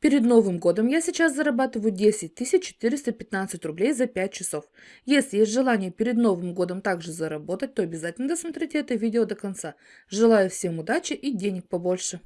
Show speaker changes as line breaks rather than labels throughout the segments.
Перед Новым годом я сейчас зарабатываю 10 415 рублей за 5 часов. Если есть желание перед Новым годом также заработать, то обязательно досмотрите это видео до конца. Желаю всем удачи и денег побольше.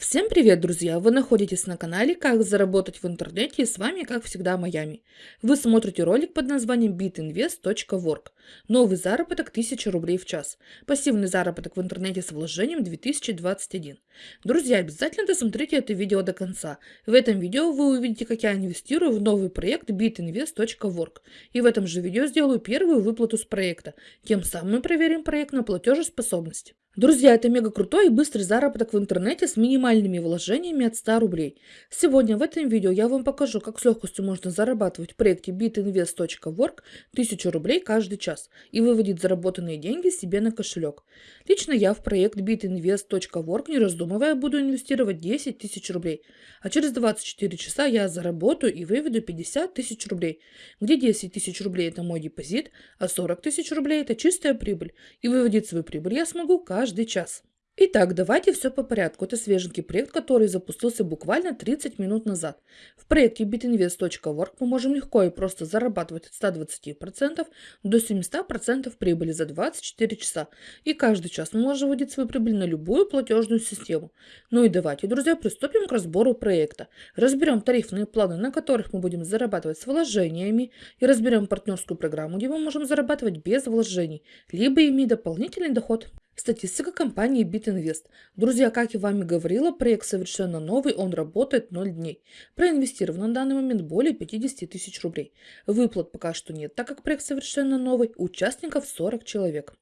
Всем привет, друзья! Вы находитесь на канале «Как заработать в интернете» и с вами, как всегда, Майами. Вы смотрите ролик под названием bitinvest.work. Новый заработок 1000 рублей в час. Пассивный заработок в интернете с вложением 2021. Друзья, обязательно досмотрите это видео до конца. В этом видео вы увидите, как я инвестирую в новый проект bitinvest.work. И в этом же видео сделаю первую выплату с проекта. Тем самым мы проверим проект на платежеспособность. Друзья, это мега крутой и быстрый заработок в интернете с минимальными вложениями от 100 рублей. Сегодня в этом видео я вам покажу, как с легкостью можно зарабатывать в проекте bitinvest.work 1000 рублей каждый час и выводить заработанные деньги себе на кошелек. Лично я в проект bitinvest.work не раздумывая буду инвестировать 10 тысяч рублей, а через 24 часа я заработаю и выведу 50 тысяч рублей, где 10 тысяч рублей это мой депозит, а 40 тысяч рублей это чистая прибыль, и выводить свою прибыль я смогу каждый каждый час. Итак, давайте все по порядку. Это свеженький проект, который запустился буквально 30 минут назад. В проекте bitinvest.work мы можем легко и просто зарабатывать от 120% до 700% прибыли за 24 часа. И каждый час мы можем вводить свою прибыль на любую платежную систему. Ну и давайте, друзья, приступим к разбору проекта. Разберем тарифные планы, на которых мы будем зарабатывать с вложениями. И разберем партнерскую программу, где мы можем зарабатывать без вложений, либо иметь дополнительный доход. Статистика компании BitInvest. Друзья, как я вам и говорила, проект совершенно новый, он работает 0 дней. Проинвестировано на данный момент более 50 тысяч рублей. Выплат пока что нет, так как проект совершенно новый, участников 40 человек.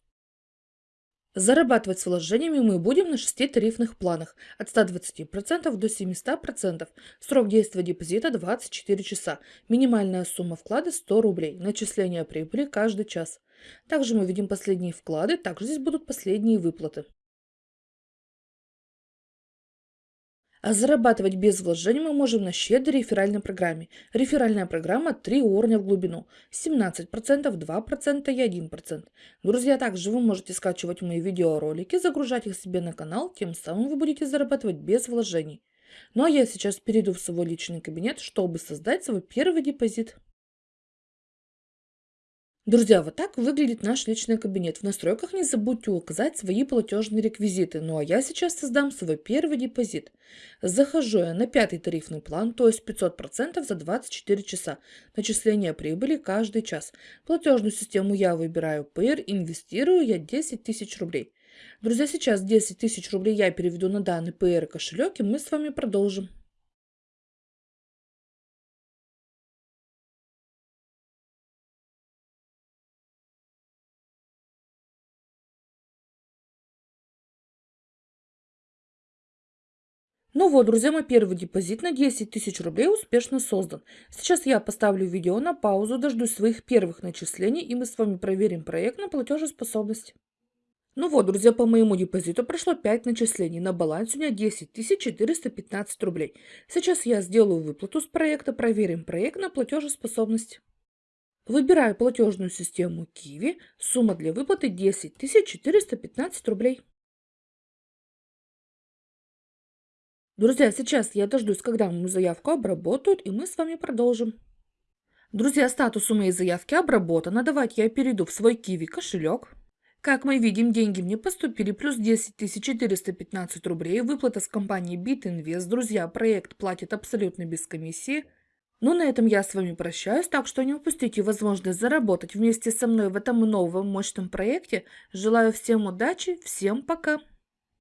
Зарабатывать с вложениями мы будем на шести тарифных планах от 120% до 700%. Срок действия депозита 24 часа. Минимальная сумма вклада 100 рублей. Начисление прибыли каждый час. Также мы видим последние вклады, также здесь будут последние выплаты. А зарабатывать без вложений мы можем на щедрой реферальной программе. Реферальная программа 3 уровня в глубину. 17%, 2% и 1%. Друзья, также вы можете скачивать мои видеоролики, загружать их себе на канал, тем самым вы будете зарабатывать без вложений. Ну а я сейчас перейду в свой личный кабинет, чтобы создать свой первый депозит. Друзья, вот так выглядит наш личный кабинет. В настройках не забудьте указать свои платежные реквизиты. Ну а я сейчас создам свой первый депозит. Захожу я на пятый тарифный план, то есть 500% за 24 часа. Начисление прибыли каждый час. Платежную систему я выбираю Payer, инвестирую я 10 тысяч рублей. Друзья, сейчас 10 тысяч рублей я переведу на данный Payer кошелек и мы с вами продолжим. Ну вот, друзья, мой первый депозит на 10 тысяч рублей успешно создан. Сейчас я поставлю видео на паузу, дождусь своих первых начислений, и мы с вами проверим проект на платежеспособность. Ну вот, друзья, по моему депозиту прошло 5 начислений. На балансе у меня 10 415 рублей. Сейчас я сделаю выплату с проекта, проверим проект на платежеспособность. Выбираю платежную систему Kiwi. Сумма для выплаты 10 415 рублей. Друзья, сейчас я дождусь, когда мою заявку обработают, и мы с вами продолжим. Друзья, статус у моей заявки обработан. Давайте я перейду в свой Kiwi кошелек. Как мы видим, деньги мне поступили, плюс 10 415 рублей. Выплата с компании BitInvest. Друзья, проект платит абсолютно без комиссии. Ну, на этом я с вами прощаюсь, так что не упустите возможность заработать вместе со мной в этом новом мощном проекте. Желаю всем удачи, всем пока!